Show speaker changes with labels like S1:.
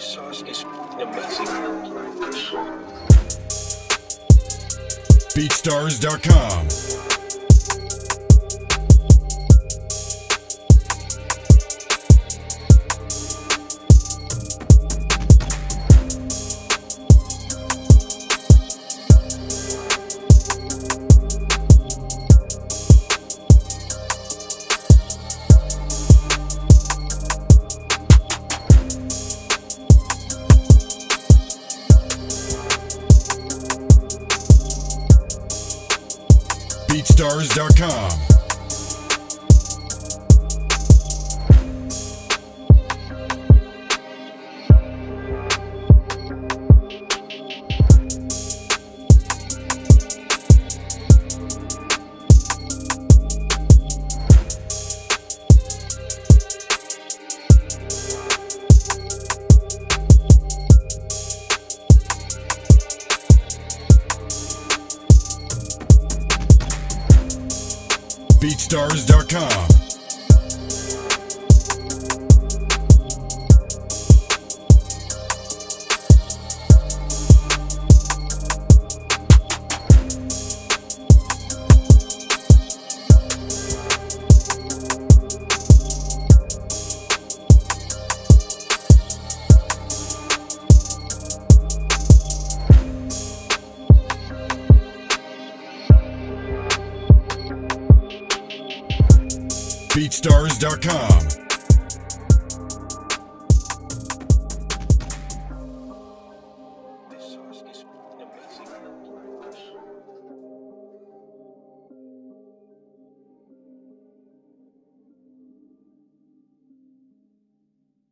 S1: sauce messy.
S2: BeatStars.com. BeatStars.com. BeatStars.com. BeatStars.com.